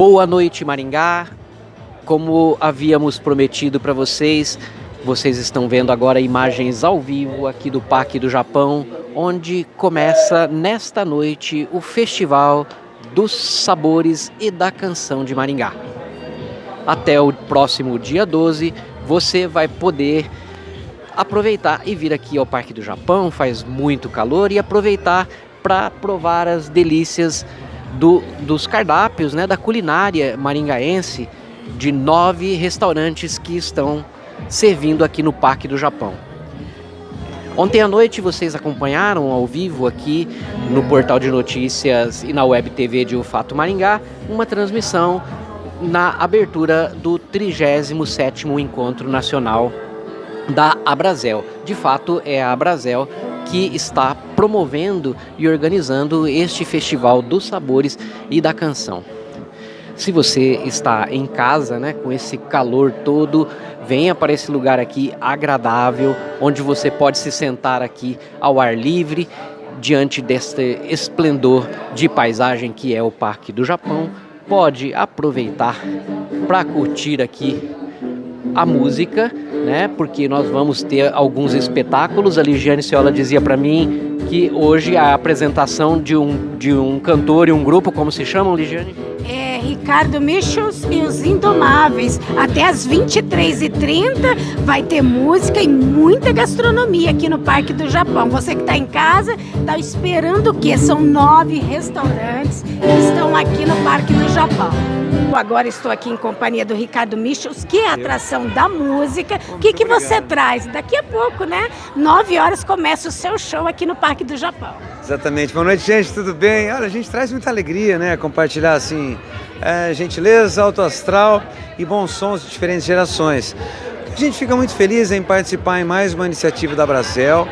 Boa noite, Maringá. Como havíamos prometido para vocês, vocês estão vendo agora imagens ao vivo aqui do Parque do Japão, onde começa nesta noite o Festival dos Sabores e da Canção de Maringá. Até o próximo dia 12, você vai poder aproveitar e vir aqui ao Parque do Japão, faz muito calor, e aproveitar para provar as delícias do, dos cardápios, né, da culinária maringaense, de nove restaurantes que estão servindo aqui no Parque do Japão. Ontem à noite vocês acompanharam ao vivo aqui no portal de notícias e na web TV de O Fato Maringá uma transmissão na abertura do 37º Encontro Nacional da Abrazel. De fato, é a Abrazel que está promovendo e organizando este Festival dos Sabores e da Canção. Se você está em casa, né, com esse calor todo, venha para esse lugar aqui agradável, onde você pode se sentar aqui ao ar livre, diante deste esplendor de paisagem que é o Parque do Japão. Pode aproveitar para curtir aqui a música, né? Porque nós vamos ter alguns espetáculos. A Ligiane Ciola dizia para mim que hoje a apresentação de um, de um cantor e um grupo, como se chamam, Ligiane? É Ricardo Michels e os Indomáveis. Até às 23h30 vai ter música e muita gastronomia aqui no Parque do Japão. Você que está em casa, está esperando o quê? São nove restaurantes que estão aqui no Parque do Japão. Agora estou aqui em companhia do Ricardo Michels, que é a atração da música. O que, que você traz? Daqui a pouco, né? Nove horas começa o seu show aqui no Parque do Japão. Exatamente. Boa noite, gente. Tudo bem? Olha, a gente traz muita alegria, né? Compartilhar, assim, é, gentileza, alto astral e bons sons de diferentes gerações. A gente fica muito feliz em participar em mais uma iniciativa da Bracel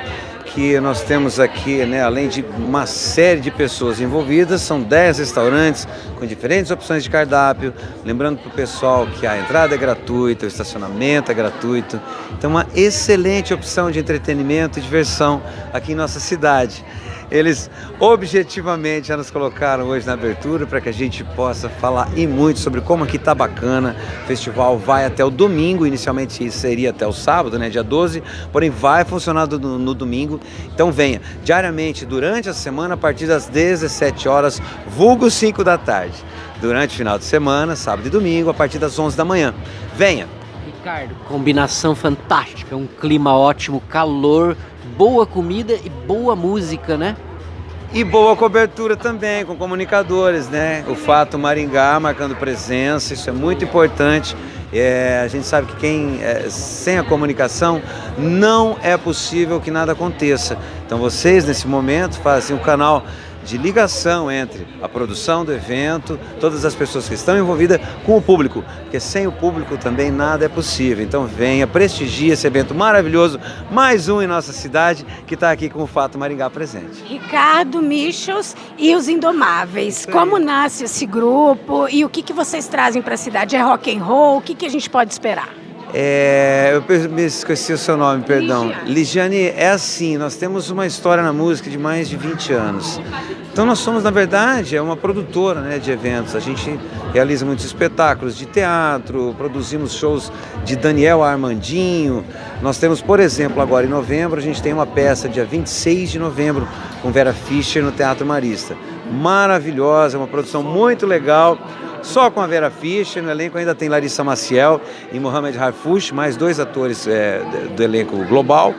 que nós temos aqui, né, além de uma série de pessoas envolvidas, são 10 restaurantes com diferentes opções de cardápio. Lembrando para o pessoal que a entrada é gratuita, o estacionamento é gratuito. Então, uma excelente opção de entretenimento e diversão aqui em nossa cidade. Eles objetivamente já nos colocaram hoje na abertura para que a gente possa falar e muito sobre como aqui tá bacana. O festival vai até o domingo, inicialmente seria até o sábado, né, dia 12, porém vai funcionar no, no domingo. Então venha diariamente durante a semana a partir das 17 horas, vulgo 5 da tarde. Durante o final de semana, sábado e domingo, a partir das 11 da manhã. Venha! Ricardo, combinação fantástica, um clima ótimo, calor, boa comida e boa música, né? E boa cobertura também, com comunicadores, né? O Fato Maringá marcando presença, isso é muito importante. É, a gente sabe que quem é, sem a comunicação não é possível que nada aconteça. Então vocês nesse momento fazem o canal de ligação entre a produção do evento, todas as pessoas que estão envolvidas com o público, porque sem o público também nada é possível. Então venha, prestigie esse evento maravilhoso, mais um em nossa cidade, que está aqui com o Fato Maringá presente. Ricardo Michels e os Indomáveis, como nasce esse grupo e o que, que vocês trazem para a cidade? É rock and roll? O que, que a gente pode esperar? É, eu me esqueci o seu nome, perdão. Ligiane. É assim, nós temos uma história na música de mais de 20 anos. Então nós somos, na verdade, é uma produtora né, de eventos. A gente realiza muitos espetáculos de teatro, produzimos shows de Daniel Armandinho. Nós temos, por exemplo, agora em novembro, a gente tem uma peça dia 26 de novembro com Vera Fischer no Teatro Marista. Maravilhosa, uma produção muito legal só com a Vera Fischer, no elenco ainda tem Larissa Maciel e Mohamed Harfouch, mais dois atores é, do elenco global.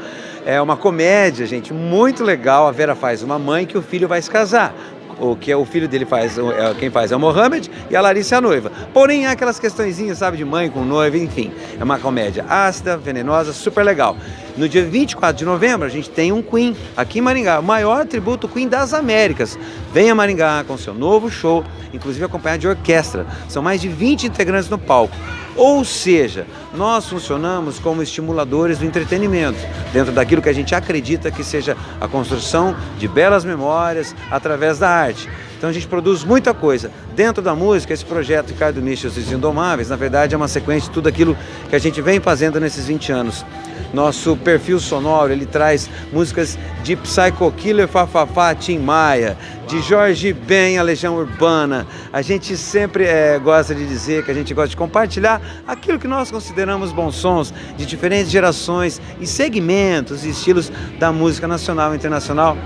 É uma comédia, gente, muito legal. A Vera faz uma mãe que o filho vai se casar o que é o filho dele faz, é, quem faz é o Mohamed e a Larissa é a noiva. Porém, há aquelas questõezinhas, sabe, de mãe com noiva, enfim. É uma comédia ácida, venenosa, super legal. No dia 24 de novembro, a gente tem um Queen aqui em Maringá, o maior tributo Queen das Américas. Venha Maringá com seu novo show, inclusive acompanhado de orquestra. São mais de 20 integrantes no palco. Ou seja, nós funcionamos como estimuladores do entretenimento, dentro daquilo que a gente acredita que seja a construção de belas memórias através da arte. Então a gente produz muita coisa. Dentro da música, esse projeto Ricardo Michels e os Indomáveis, na verdade é uma sequência de tudo aquilo que a gente vem fazendo nesses 20 anos. Nosso perfil sonoro, ele traz músicas de Psycho Killer, Fafafá, Tim Maia, de Jorge Ben, a Legião Urbana. A gente sempre é, gosta de dizer que a gente gosta de compartilhar aquilo que nós consideramos bons sons de diferentes gerações e segmentos e estilos da música nacional e internacional.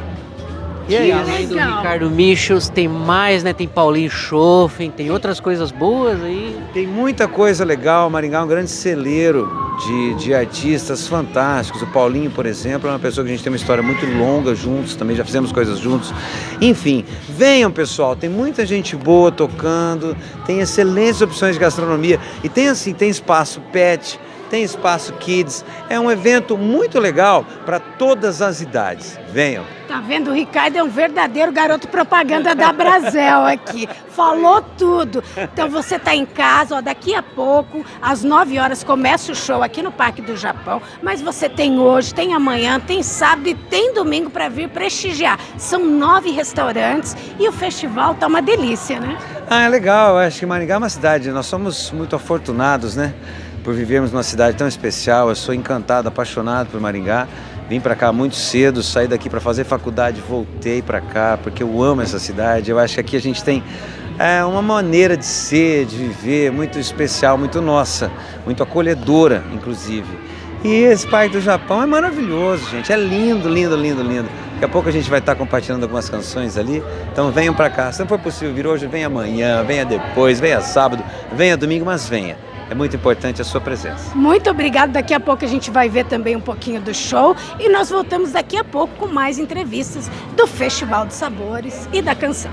E, e além do Ricardo Michels, tem mais, né? Tem Paulinho Schoffen, tem outras coisas boas aí. Tem muita coisa legal. Maringá é um grande celeiro de, de artistas fantásticos. O Paulinho, por exemplo, é uma pessoa que a gente tem uma história muito longa juntos, também já fizemos coisas juntos. Enfim, venham pessoal, tem muita gente boa tocando, tem excelentes opções de gastronomia e tem assim, tem espaço pet, tem espaço kids. É um evento muito legal para todas as idades. Venham. Tá vendo? O Ricardo é um verdadeiro garoto propaganda da Brasel aqui. Falou tudo. Então você tá em casa, ó, daqui a pouco, às 9 horas, começa o show aqui no Parque do Japão. Mas você tem hoje, tem amanhã, tem sábado e tem domingo para vir prestigiar. São nove restaurantes e o festival tá uma delícia, né? Ah, é legal. Eu acho que Maringá é uma cidade. Nós somos muito afortunados, né? Por vivermos numa cidade tão especial. Eu sou encantado, apaixonado por Maringá. Vim para cá muito cedo, saí daqui para fazer faculdade, voltei para cá porque eu amo essa cidade. Eu acho que aqui a gente tem é, uma maneira de ser, de viver muito especial, muito nossa, muito acolhedora, inclusive. E esse Parque do Japão é maravilhoso, gente. É lindo, lindo, lindo, lindo. Daqui a pouco a gente vai estar compartilhando algumas canções ali. Então venham para cá. Se não for possível vir hoje, venha amanhã, venha depois, venha sábado, venha domingo, mas venha é muito importante a sua presença. Muito obrigado. Daqui a pouco a gente vai ver também um pouquinho do show e nós voltamos daqui a pouco com mais entrevistas do Festival de Sabores e da Canção.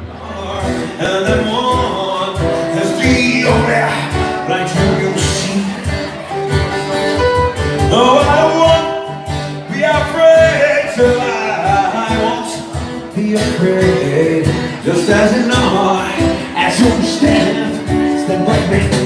Just as eye, as you stand, stand by me.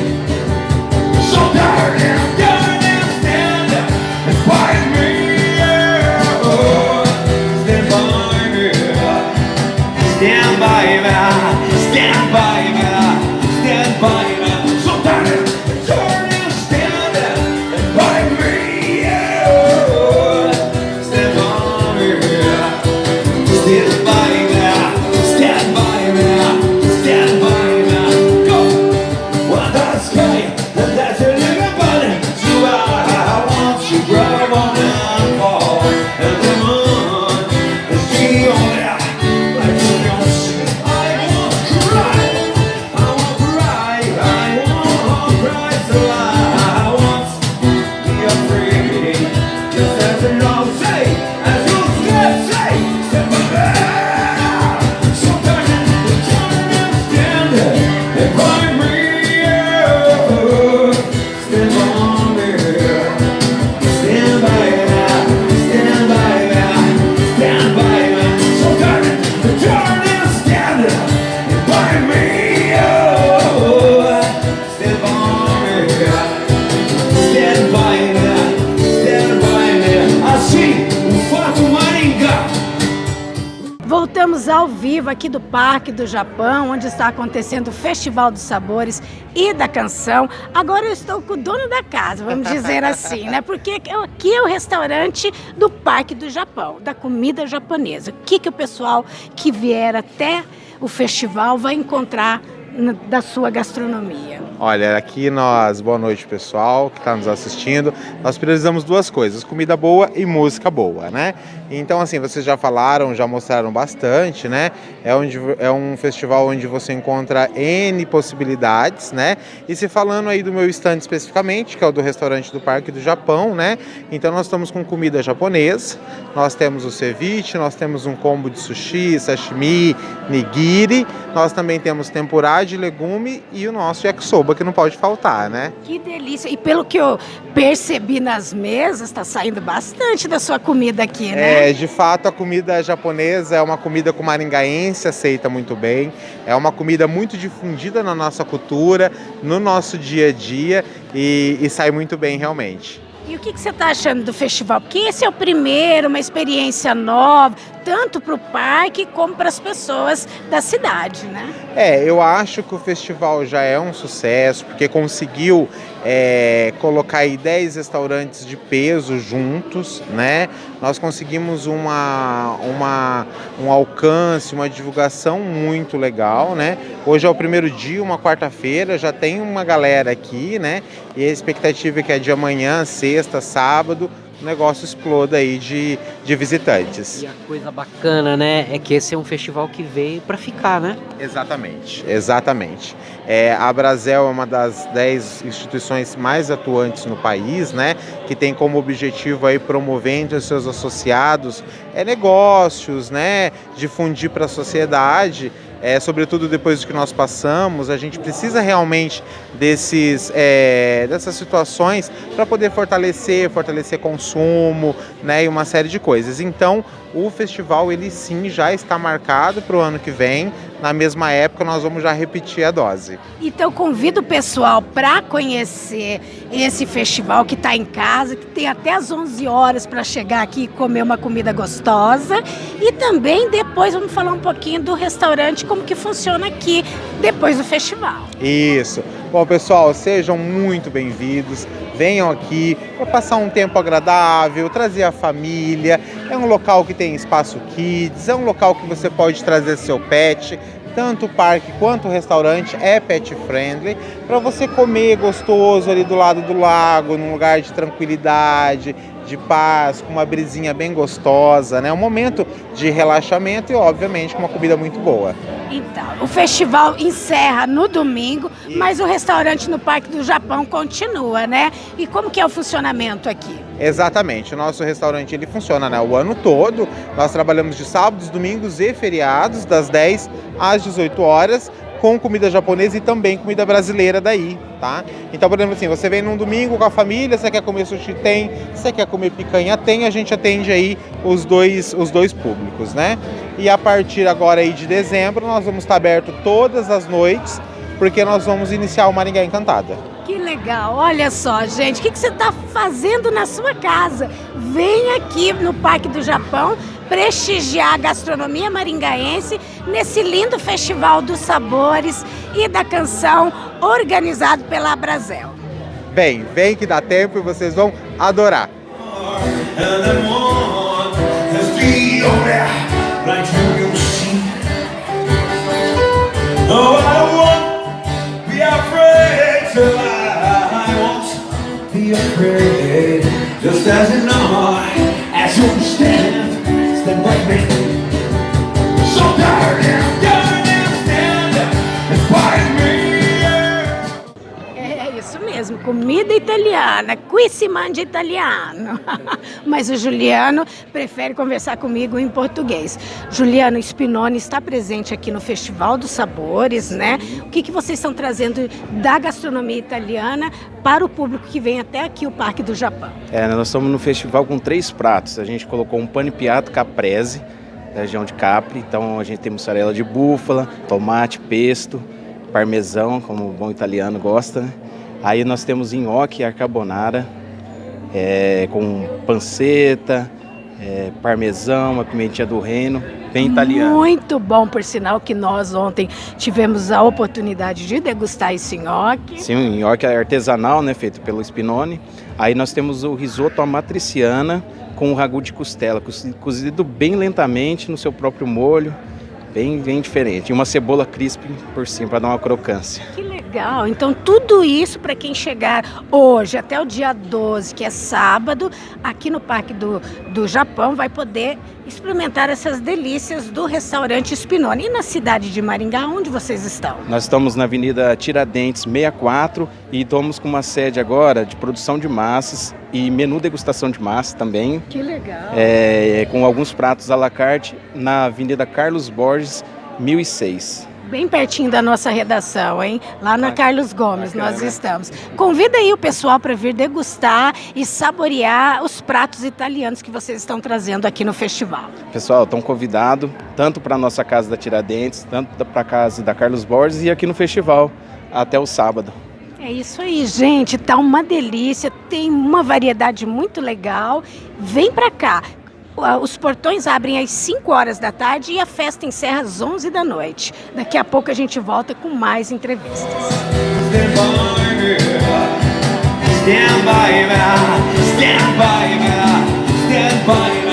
Aqui do Parque do Japão, onde está acontecendo o Festival dos Sabores e da Canção. Agora eu estou com o dono da casa, vamos dizer assim, né? Porque aqui é o restaurante do Parque do Japão, da comida japonesa. O que, que o pessoal que vier até o festival vai encontrar da sua gastronomia? Olha, aqui nós, boa noite pessoal que está nos assistindo. Nós precisamos duas coisas: comida boa e música boa, né? Então, assim, vocês já falaram, já mostraram bastante, né? É, onde, é um festival onde você encontra N possibilidades, né? E se falando aí do meu stand especificamente, que é o do restaurante do Parque do Japão, né? Então, nós estamos com comida japonesa, nós temos o ceviche, nós temos um combo de sushi, sashimi, nigiri, nós também temos tempurá de legume e o nosso yakisoba, que não pode faltar, né? Que delícia! E pelo que eu percebi nas mesas, está saindo bastante da sua comida aqui, né? É, de fato, a comida japonesa é uma comida que o maringaense aceita muito bem. É uma comida muito difundida na nossa cultura, no nosso dia a dia e, e sai muito bem realmente. E o que, que você está achando do festival? Porque esse é o primeiro, uma experiência nova, tanto para o parque como para as pessoas da cidade, né? É, eu acho que o festival já é um sucesso, porque conseguiu é, colocar aí 10 restaurantes de peso juntos, né? Nós conseguimos uma, uma, um alcance, uma divulgação muito legal, né? Hoje é o primeiro dia, uma quarta-feira, já tem uma galera aqui, né? E a expectativa é que é de amanhã, sexta, sábado, o negócio exploda aí de, de visitantes. E a coisa bacana, né, é que esse é um festival que veio para ficar, né? Exatamente, exatamente. É, a Brasel é uma das dez instituições mais atuantes no país, né, que tem como objetivo aí promover entre os seus associados é, negócios, né, difundir para a sociedade é, sobretudo depois do que nós passamos, a gente precisa realmente desses, é, dessas situações para poder fortalecer, fortalecer consumo, né, e uma série de coisas. Então, o festival ele sim já está marcado para o ano que vem. Na mesma época, nós vamos já repetir a dose. Então, convido o pessoal para conhecer esse festival que está em casa, que tem até as 11 horas para chegar aqui e comer uma comida gostosa. E também depois vamos falar um pouquinho do restaurante, como que funciona aqui depois do festival. Isso. Bom, pessoal, sejam muito bem-vindos. Venham aqui para passar um tempo agradável, trazer a família. É um local que tem espaço kids, é um local que você pode trazer seu pet. Tanto o parque quanto o restaurante é pet friendly para você comer gostoso ali do lado do lago, num lugar de tranquilidade, de paz, com uma brisinha bem gostosa, né? Um momento de relaxamento e, obviamente, com uma comida muito boa. Então, o festival encerra no domingo, mas o restaurante no Parque do Japão continua, né? E como que é o funcionamento aqui? Exatamente, o nosso restaurante ele funciona né, o ano todo. Nós trabalhamos de sábados, domingos e feriados, das 10 às 18 horas com comida japonesa e também comida brasileira daí, tá? Então, por exemplo, assim, você vem num domingo com a família, você quer comer sushi, tem, você quer comer picanha, tem, a gente atende aí os dois, os dois públicos, né? E a partir agora aí de dezembro, nós vamos estar aberto todas as noites, porque nós vamos iniciar o Maringá Encantada. Que legal! Olha só, gente, o que, que você está fazendo na sua casa? Vem aqui no Parque do Japão prestigiar a gastronomia maringaense nesse lindo Festival dos Sabores e da Canção organizado pela Abrazel. Bem, vem que dá tempo e vocês vão adorar. Just as you know, as you stand than what me. So tired and comida italiana, qui si mangia italiano. Mas o Juliano prefere conversar comigo em português. Juliano Spinoni está presente aqui no Festival dos Sabores, né? O que, que vocês estão trazendo da gastronomia italiana para o público que vem até aqui o Parque do Japão? É, nós estamos no festival com três pratos. A gente colocou um pane piatto caprese, da região de Capri. Então a gente tem mussarela de búfala, tomate, pesto, parmesão, como o bom italiano gosta. Né? Aí nós temos nhoque e carbonara, é, com panceta, é, parmesão, uma pimentinha do reino, bem italiano. Muito bom, por sinal que nós ontem tivemos a oportunidade de degustar esse nhoque. Sim, o nhoque é artesanal, né, feito pelo Spinone. Aí nós temos o risoto amatriciana com o ragu de costela, cozido bem lentamente no seu próprio molho, bem, bem diferente. E uma cebola crisp por cima para dar uma crocância. Que legal! Então tudo isso para quem chegar hoje até o dia 12, que é sábado, aqui no Parque do, do Japão, vai poder experimentar essas delícias do restaurante Spinone. E na cidade de Maringá, onde vocês estão? Nós estamos na Avenida Tiradentes 64 e estamos com uma sede agora de produção de massas e menu degustação de massa também. Que legal! É, com alguns pratos à la carte na Avenida Carlos Borges 1006 bem pertinho da nossa redação, hein? Lá na Carlos Gomes Bacana. nós estamos. Convida aí o pessoal para vir degustar e saborear os pratos italianos que vocês estão trazendo aqui no festival. Pessoal, estão convidados tanto para a nossa casa da Tiradentes, tanto para a casa da Carlos Borges e aqui no festival até o sábado. É isso aí, gente. Tá uma delícia, tem uma variedade muito legal. Vem para cá os portões abrem às 5 horas da tarde e a festa encerra às 11 da noite. Daqui a pouco a gente volta com mais entrevistas. Stand by,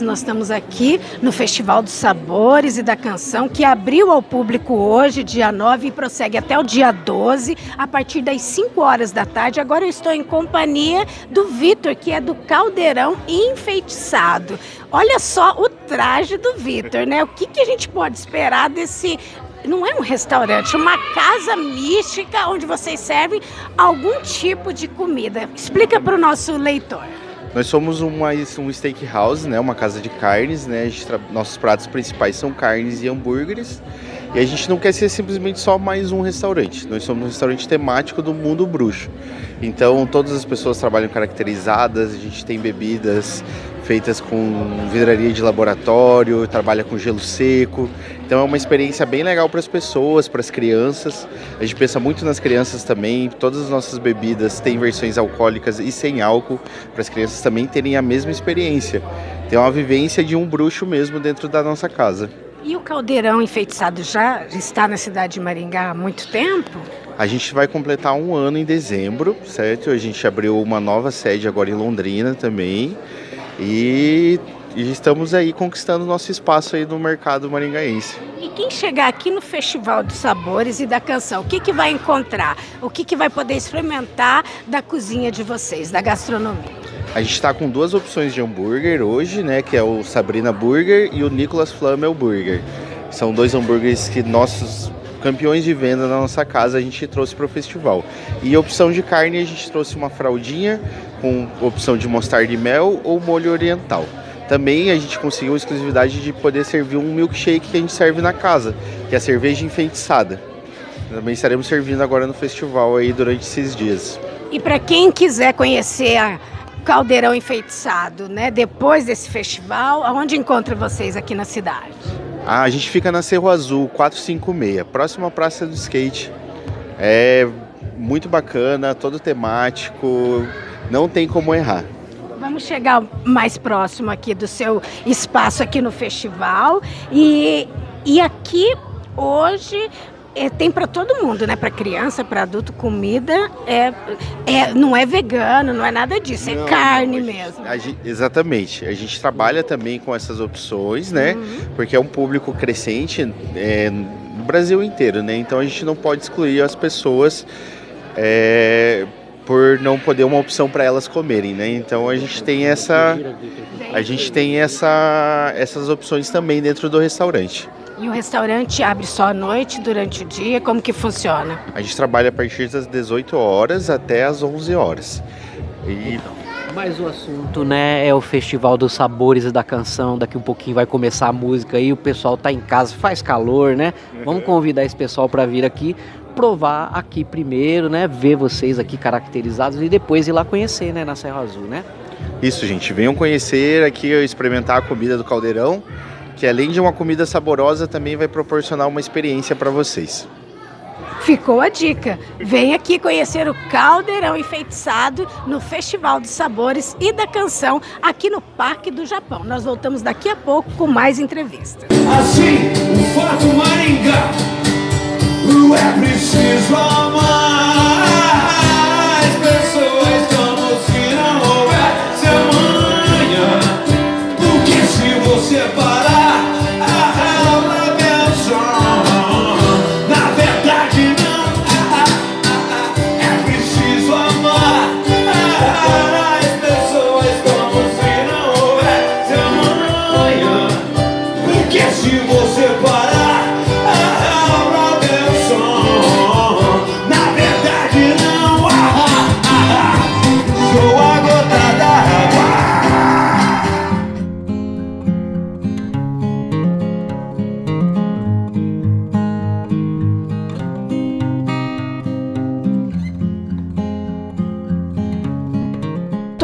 by. nós estamos aqui no Festival dos Sabores e da Canção, que abriu ao público hoje, dia 9, e prossegue até o dia 12, a partir das 5 horas da tarde. Agora eu estou em companhia do Vitor, que é do Caldeirão Enfeitiçado. Olha só o traje do Vitor, né? O que, que a gente pode esperar desse não é um restaurante, é uma casa mística onde vocês servem algum tipo de comida. Explica para o nosso leitor. Nós somos uma, um steakhouse, né, uma casa de carnes, né, nossos pratos principais são carnes e hambúrgueres. E a gente não quer ser simplesmente só mais um restaurante. Nós somos um restaurante temático do mundo bruxo. Então todas as pessoas trabalham caracterizadas, a gente tem bebidas feitas com vidraria de laboratório, trabalha com gelo seco. Então é uma experiência bem legal para as pessoas, para as crianças. A gente pensa muito nas crianças também. Todas as nossas bebidas têm versões alcoólicas e sem álcool, para as crianças também terem a mesma experiência. Tem uma vivência de um bruxo mesmo dentro da nossa casa. E o caldeirão enfeitiçado já está na cidade de Maringá há muito tempo? A gente vai completar um ano em dezembro, certo? A gente abriu uma nova sede agora em Londrina também. E, e estamos aí conquistando nosso espaço aí no mercado maringaense. E quem chegar aqui no Festival dos Sabores e da Canção, o que, que vai encontrar? O que, que vai poder experimentar da cozinha de vocês, da gastronomia? A gente está com duas opções de hambúrguer hoje, né? Que é o Sabrina Burger e o Nicolas Flamel Burger. São dois hambúrgueres que nossos campeões de venda na nossa casa a gente trouxe para o festival. E opção de carne a gente trouxe uma fraldinha com opção de mostarda e mel ou molho oriental. Também a gente conseguiu a exclusividade de poder servir um milkshake que a gente serve na casa, que é a cerveja enfeitiçada. Também estaremos servindo agora no festival aí durante esses dias. E para quem quiser conhecer a Caldeirão Enfeitiçado, né, depois desse festival, aonde encontra vocês aqui na cidade? Ah, a gente fica na Cerro Azul 456, próxima à Praça do Skate. É muito bacana, todo temático, não tem como errar. Vamos chegar mais próximo aqui do seu espaço aqui no festival. E, e aqui hoje é, tem para todo mundo, né? Para criança, para adulto, comida é, é, não é vegano, não é nada disso, é não, é carne mesmo. A gente, exatamente. A gente trabalha também com essas opções, né? Uhum. Porque é um público crescente é, no Brasil inteiro, né? Então a gente não pode excluir as pessoas. É, por não poder uma opção para elas comerem, né? Então a gente tem essa a gente tem essa essas opções também dentro do restaurante. E o restaurante abre só à noite, durante o dia? Como que funciona? A gente trabalha a partir das 18 horas até as 11 horas. E... Mas o assunto, né, é o Festival dos Sabores da Canção. Daqui um pouquinho vai começar a música aí, o pessoal tá em casa, faz calor, né? Vamos convidar esse pessoal para vir aqui provar aqui primeiro, né? Ver vocês aqui caracterizados e depois ir lá conhecer, né, na Serra Azul, né? Isso, gente. Venham conhecer aqui, experimentar a comida do Caldeirão, que além de uma comida saborosa, também vai proporcionar uma experiência para vocês. Ficou a dica. Vem aqui conhecer o Caldeirão Enfeitiçado no Festival dos Sabores e da Canção aqui no Parque do Japão. Nós voltamos daqui a pouco com mais entrevistas. Assim, o Fato Maringá é preciso amar.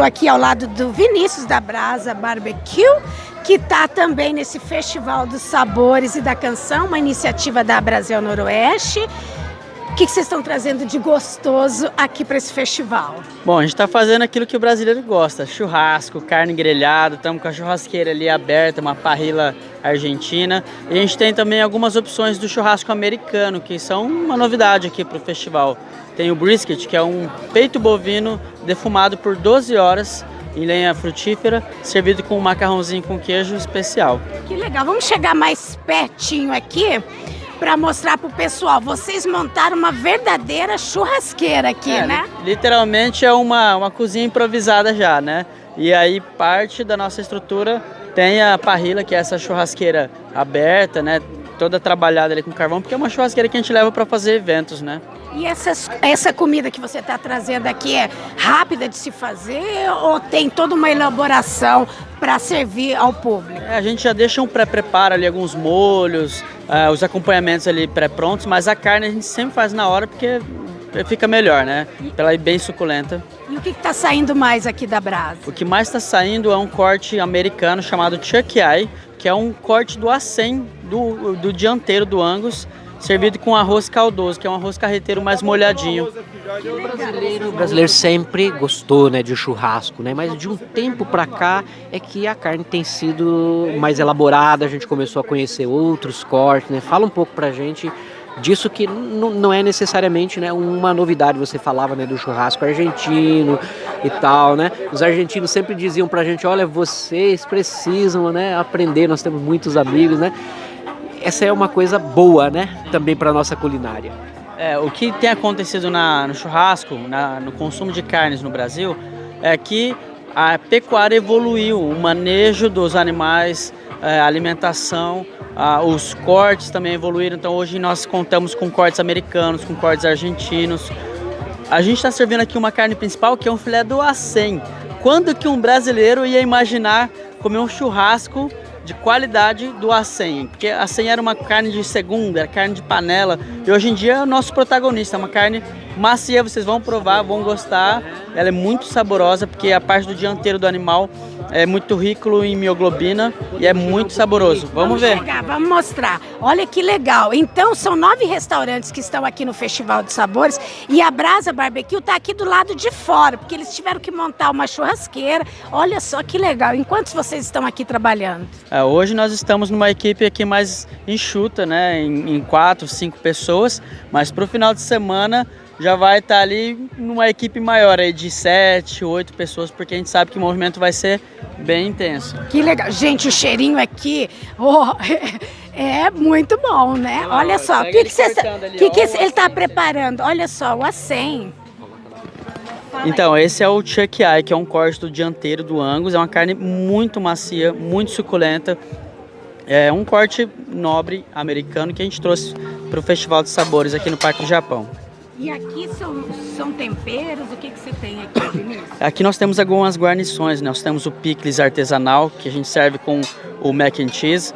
Estou aqui ao lado do Vinícius da Brasa Barbecue, que está também nesse Festival dos Sabores e da Canção, uma iniciativa da Brasil Noroeste. O que, que vocês estão trazendo de gostoso aqui para esse festival? Bom, a gente está fazendo aquilo que o brasileiro gosta: churrasco, carne grelhada. Estamos com a churrasqueira ali aberta, uma parrila argentina. E a gente tem também algumas opções do churrasco americano, que são uma novidade aqui para o festival. Tem o brisket, que é um peito bovino defumado por 12 horas em lenha frutífera, servido com um macarrãozinho com queijo especial. Que legal! Vamos chegar mais pertinho aqui para mostrar para o pessoal. Vocês montaram uma verdadeira churrasqueira aqui, é, né? Literalmente é uma, uma cozinha improvisada já, né? E aí parte da nossa estrutura tem a parrilla, que é essa churrasqueira aberta, né? Toda trabalhada ali com carvão, porque é uma churrasqueira que a gente leva para fazer eventos, né? E essas, essa comida que você está trazendo aqui é rápida de se fazer ou tem toda uma elaboração para servir ao público? É, a gente já deixa um pré-preparo ali, alguns molhos, uh, os acompanhamentos ali pré-prontos, mas a carne a gente sempre faz na hora porque fica melhor, né? Ela é bem suculenta. E o que está saindo mais aqui da brasa? O que mais está saindo é um corte americano chamado Chuck Eye, que é um corte do acém do, do dianteiro do Angus, servido com arroz caldoso, que é um arroz carreteiro mais molhadinho. O brasileiro, sempre gostou né, de churrasco, né? mas de um tempo para cá é que a carne tem sido mais elaborada, a gente começou a conhecer outros cortes. Né? Fala um pouco para gente disso que não é necessariamente né, uma novidade. Você falava né, do churrasco argentino e tal, né? Os argentinos sempre diziam para a gente, olha, vocês precisam né, aprender, nós temos muitos amigos, né? Essa é uma coisa boa, né? Também para nossa culinária. É, o que tem acontecido na, no churrasco, na, no consumo de carnes no Brasil, é que a pecuária evoluiu, o manejo dos animais, é, a alimentação, a, os cortes também evoluíram. Então hoje nós contamos com cortes americanos, com cortes argentinos. A gente está servindo aqui uma carne principal que é um filé do acém. Quando que um brasileiro ia imaginar comer um churrasco de qualidade do acém, porque a acém era uma carne de segunda, era carne de panela, e hoje em dia é o nosso protagonista, é uma carne macia, vocês vão provar, vão gostar, ela é muito saborosa, porque a parte do dianteiro do animal é muito rico em mioglobina e é muito saboroso. Vamos, vamos ver. Chegar, vamos mostrar. Olha que legal. Então, são nove restaurantes que estão aqui no Festival de Sabores e a Brasa Barbecue está aqui do lado de fora, porque eles tiveram que montar uma churrasqueira. Olha só que legal. Enquanto vocês estão aqui trabalhando? É, hoje nós estamos numa equipe aqui mais enxuta, né? Em, em quatro, cinco pessoas, mas para o final de semana já vai estar tá ali numa equipe maior aí de sete, oito pessoas, porque a gente sabe que o movimento vai ser bem intenso. Que legal. Gente, o cheirinho aqui oh, é muito bom, né? Oh, Olha só, o que, que, você, que, que ele está preparando? Olha só, o acém. Então, esse é o Chuck Eye, que é um corte do dianteiro do Angus. É uma carne muito macia, muito suculenta. É um corte nobre americano que a gente trouxe para o Festival de Sabores aqui no Parque do Japão. E aqui são, são temperos, o que, que você tem aqui, Vinícius? Aqui nós temos algumas guarnições, né? nós temos o picles artesanal, que a gente serve com o mac and cheese.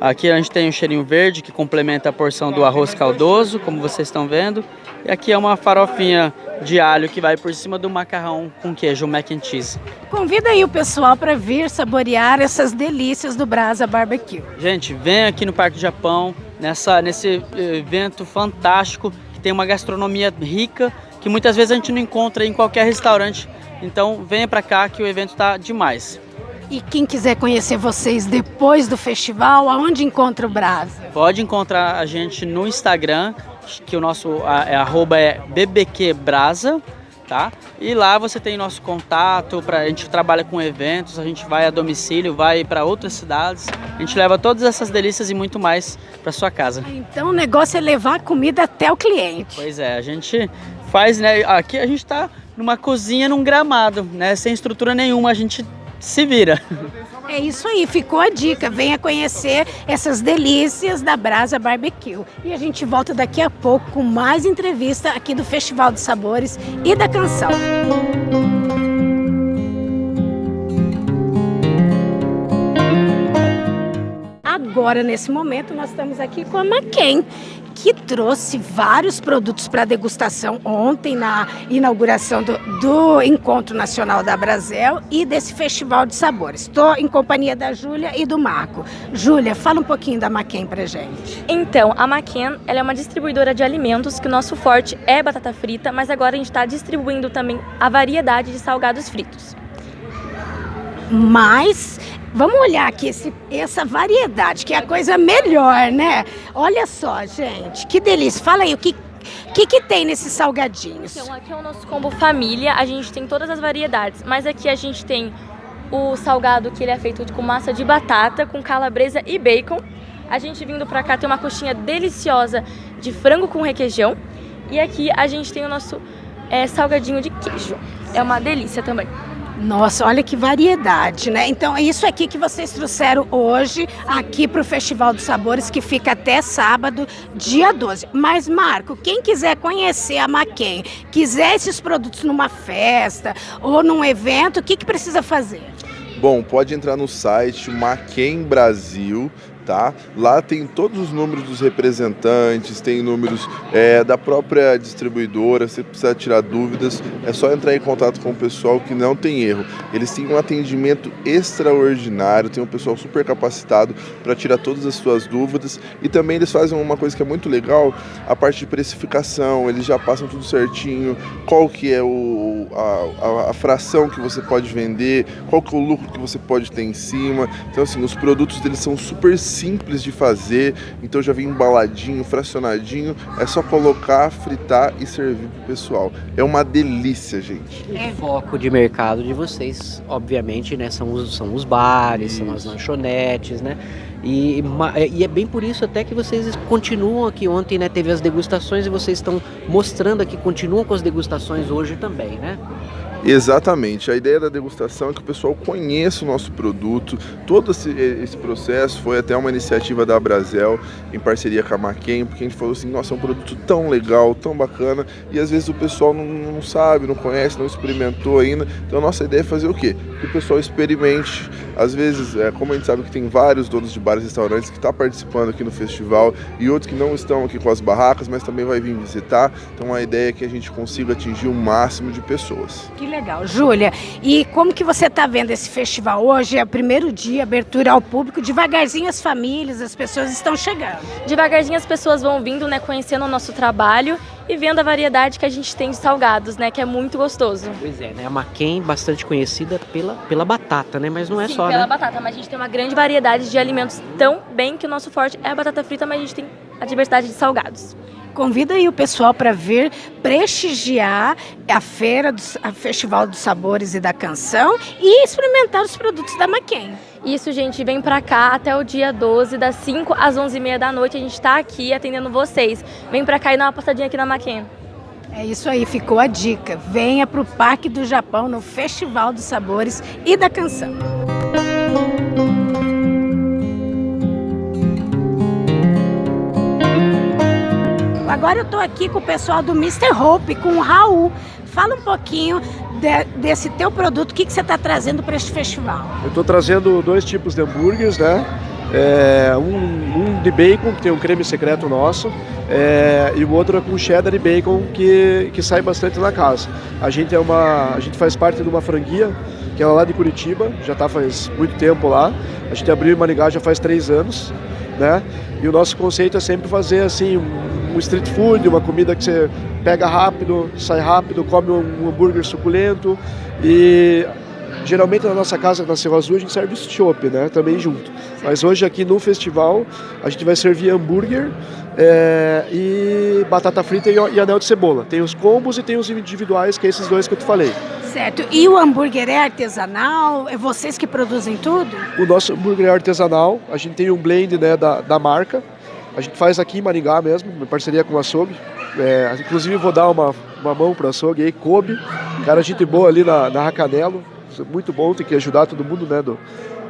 Aqui a gente tem o cheirinho verde, que complementa a porção do arroz caldoso, como vocês estão vendo. E aqui é uma farofinha de alho que vai por cima do macarrão com queijo, o mac and cheese. Convida aí o pessoal para vir saborear essas delícias do Brasa Barbecue. Gente, vem aqui no Parque do Japão, nessa, nesse evento fantástico tem uma gastronomia rica, que muitas vezes a gente não encontra em qualquer restaurante. Então venha para cá que o evento está demais. E quem quiser conhecer vocês depois do festival, aonde encontra o Brasa? Pode encontrar a gente no Instagram, que o nosso é, arroba é bbqbrasa tá? E lá você tem nosso contato, pra, a gente trabalha com eventos, a gente vai a domicílio, vai para outras cidades, a gente leva todas essas delícias e muito mais para sua casa. Então o negócio é levar a comida até o cliente. Pois é, a gente faz, né? Aqui a gente está numa cozinha num gramado, né? Sem estrutura nenhuma, a gente se vira. É isso aí, ficou a dica. Venha conhecer essas delícias da Brasa Barbecue. E a gente volta daqui a pouco com mais entrevista aqui do Festival de Sabores e da Canção. Agora, nesse momento, nós estamos aqui com a Maquem, que trouxe vários produtos para degustação ontem na inauguração do, do, Encontro Nacional da Brasel e desse Festival de Sabores. Estou em companhia da Júlia e do Marco. Júlia, fala um pouquinho da Maquem para gente. Então, a Maquem ela é uma distribuidora de alimentos que o nosso forte é batata frita, mas agora a gente está distribuindo também a variedade de salgados fritos. Mas Vamos olhar aqui esse, essa variedade, que é a coisa melhor, né? Olha só, gente, que delícia. Fala aí, o que, que, que tem nesses salgadinhos? Então, aqui é o nosso combo família, a gente tem todas as variedades, mas aqui a gente tem o salgado que ele é feito com massa de batata, com calabresa e bacon. A gente vindo pra cá tem uma coxinha deliciosa de frango com requeijão. E aqui a gente tem o nosso é, salgadinho de queijo. É uma delícia também. Nossa, olha que variedade, né? Então é isso aqui que vocês trouxeram hoje aqui para o Festival dos Sabores, que fica até sábado, dia 12. Mas, Marco, quem quiser conhecer a Maquem, quiser esses produtos numa festa ou num evento, o que, que precisa fazer? Bom, pode entrar no site Maquem Brasil, tá? Lá tem todos os números dos representantes, tem números é, da própria distribuidora, se precisar tirar dúvidas, é só entrar em contato com o pessoal que não tem erro. Eles têm um atendimento extraordinário, tem um pessoal super capacitado para tirar todas as suas dúvidas e também eles fazem uma coisa que é muito legal, a parte de precificação, eles já passam tudo certinho, qual que é o, a, a, a fração que você pode vender, qual que é o lucro que você pode ter em cima. Então assim, os produtos deles são super simples de fazer, então já vem embaladinho, fracionadinho, é só colocar, fritar e servir pro pessoal. É uma delícia, gente. O foco de mercado de vocês, obviamente, né, são os, são os bares, isso. são as lanchonetes, né? E, e, é bem por isso até que vocês continuam aqui ontem, né? Teve as degustações e vocês estão mostrando aqui, continuam com as degustações hoje também, né? Exatamente. A ideia da degustação é que o pessoal conheça o nosso produto. Todo esse, esse processo foi até uma iniciativa da Brasel, em parceria com a Maquem, porque a gente falou assim, nossa, é um produto tão legal, tão bacana, e às vezes o pessoal não, não sabe, não conhece, não experimentou ainda. Então a nossa ideia é fazer o quê? Que o pessoal experimente. Às vezes, é, como a gente sabe que tem vários donos de bares e restaurantes que estão tá participando aqui no festival e outros que não estão aqui com as barracas, mas também vai vir visitar. Então a ideia é que a gente consiga atingir o máximo de pessoas. Que legal. Júlia, e como que você está vendo esse festival hoje? É o primeiro dia, abertura ao público, devagarzinho as famílias, as pessoas estão chegando. Devagarzinho as pessoas vão vindo, né, conhecendo o nosso trabalho e vendo a variedade que a gente tem de salgados, né, que é muito gostoso. Pois é, né, a Maquem bastante conhecida pela, pela batata, né, mas não é Sim, só, pela né? batata, mas a gente tem uma grande variedade de alimentos tão bem que o nosso forte é a batata frita, mas a gente tem a diversidade de salgados. Convida aí o pessoal para vir prestigiar a feira, do, a Festival dos Sabores e da Canção e experimentar os produtos da Maquem. Isso, gente, vem para cá até o dia 12, das 5 às 11h30 da noite. A gente está aqui atendendo vocês. Vem para cá e dá uma passadinha aqui na Maquem. É isso aí, ficou a dica. Venha para o Parque do Japão no Festival dos Sabores e da Canção. Agora eu estou aqui com o pessoal do Mr. Hope, com o Raul. Fala um pouquinho de, desse teu produto, o que, que você está trazendo para este festival? Eu estou trazendo dois tipos de hambúrgueres, né? É, um, um, de bacon, que tem um creme secreto nosso, é, e o outro é com cheddar e bacon, que, que sai bastante na casa. A gente, é uma, a gente faz parte de uma franquia, que é lá de Curitiba, já está faz muito tempo lá. A gente abriu em Maringá já faz três anos, né? E o nosso conceito é sempre fazer assim um street food, uma comida que você pega rápido, sai rápido, come um hambúrguer suculento e geralmente na nossa casa, na Cerro Azul, a gente serve chopp, né, também junto. Mas hoje aqui no festival a gente vai servir hambúrguer é, e batata frita e anel de cebola. Tem os combos e tem os individuais, que é esses dois que eu te falei. Certo. E o hambúrguer é artesanal? É vocês que produzem tudo? O nosso hambúrguer é artesanal. A gente tem um blend né, da, da marca. A gente faz aqui em Maringá mesmo, em parceria com o açougue. É, inclusive vou dar uma, uma mão para o açougue aí, Kobe. Cara, gente boa ali na, na Racanelo. Muito bom, tem que ajudar todo mundo né, do,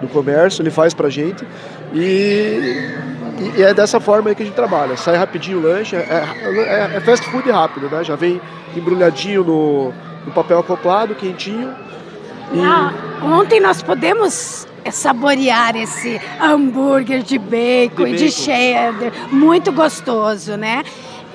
do comércio. Ele faz pra gente. E, e é dessa forma que a gente trabalha. Sai rapidinho o lanche. É, é, é fast food rápido, né? Já vem embrulhadinho no, no papel acoplado, quentinho. E... Ah, ontem nós podemos saborear esse hambúrguer de bacon De e de bacon. cheddar, muito gostoso, né?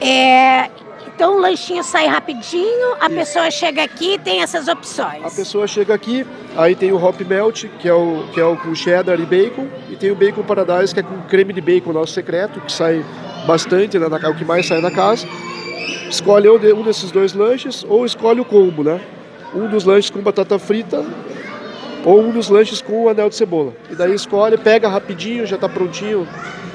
É, então o lanchinho sai rapidinho, a pessoa chega aqui e tem essas opções. A pessoa chega aqui, aí tem o Hop Melt, que é o, que é o com cheddar e bacon, e tem o Bacon Paradise, que é com creme de bacon nosso secreto, que sai bastante, né, na, o que mais sai na casa. Escolhe um, de- desses dois lanches, ou escolhe o combo, né? Um dos lanches com batata frita, ou um dos lanches com anel de cebola. E daí escolhe, pega rapidinho, já está prontinho.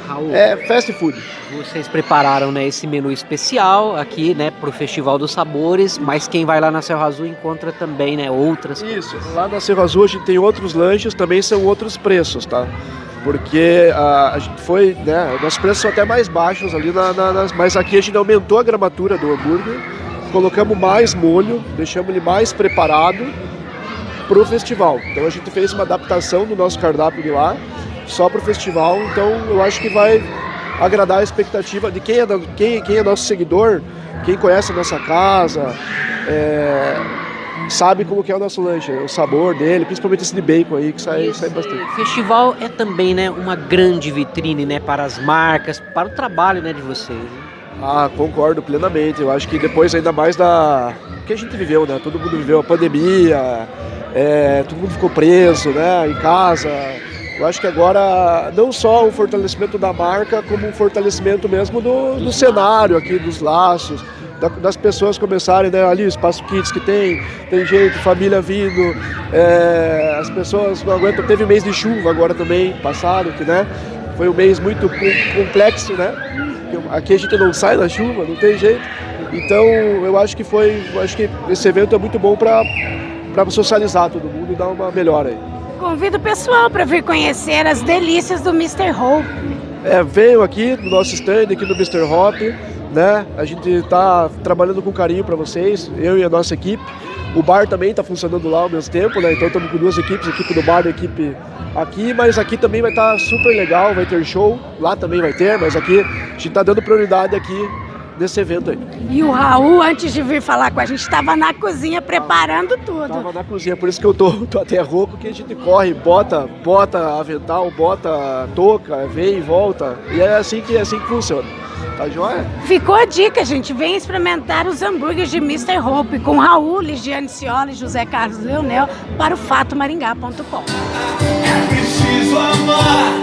Raul, É fast food. vocês prepararam né, esse menu especial aqui, né, pro Festival dos Sabores, mas quem vai lá na Serra Azul encontra também, né, outras Isso, lá na Cerro Azul a gente tem outros lanches, também são outros preços, tá? Porque a, a gente foi, né, nossos preços são até mais baixos ali, na, na- nas- mas aqui a gente aumentou a gramatura do hambúrguer, colocamos mais molho, deixamos ele mais preparado para o festival. Então a gente fez uma adaptação do nosso cardápio de lá, só para o festival, então eu acho que vai agradar a expectativa de quem é, quem, quem é nosso seguidor, quem conhece a nossa casa, é, sabe como que é o nosso lanche, o sabor dele, principalmente esse de bacon aí, que sai, sai bastante. O festival é também, né, uma grande vitrine, né, para as marcas, para o trabalho, né, de vocês. né? Ah, concordo plenamente. Eu acho que depois, ainda mais da. que a gente viveu, né? Todo mundo viveu a pandemia, é, todo mundo ficou preso, né? Em casa. Eu acho que agora, não só o fortalecimento da marca, como um fortalecimento mesmo do, do cenário aqui, dos laços, da- das pessoas começarem, né? Ali, o espaço kids que tem, tem gente, família vindo, é, as pessoas não aguentam. Teve mês de chuva agora também, passado, que, né? Foi um mês muito com- complexo, né? Aqui a gente não sai da chuva, não tem jeito. Então eu acho que foi, acho que esse evento é muito bom para socializar todo mundo e dar uma melhora aí. Convido o pessoal para vir conhecer as delícias do Mr. Hope. É, venham aqui no nosso stand, aqui no Mr. Hop, né? A gente está trabalhando com carinho para vocês, eu e a nossa equipe. O bar também está funcionando lá ao mesmo tempo, né? Então estamos com duas equipes, a equipe do bar e a equipe aqui, mas aqui também vai estar super legal, vai ter show, lá também vai ter, mas aqui a gente está dando prioridade aqui nesse evento aí. E o Raul, antes de vir falar com a gente, estava na cozinha preparando tudo. Tava na cozinha, por isso que eu tô, tô até rouco, que a gente corre, bota, bota avental, bota touca, vem e volta. E é assim que, é assim que funciona. Tá joia? Ficou a dica, gente. Vem experimentar os hambúrgueres de Mr. Hope com Raul, Ligiane Cioli e José Carlos Leonel para o fatomaringá.com. Preciso amar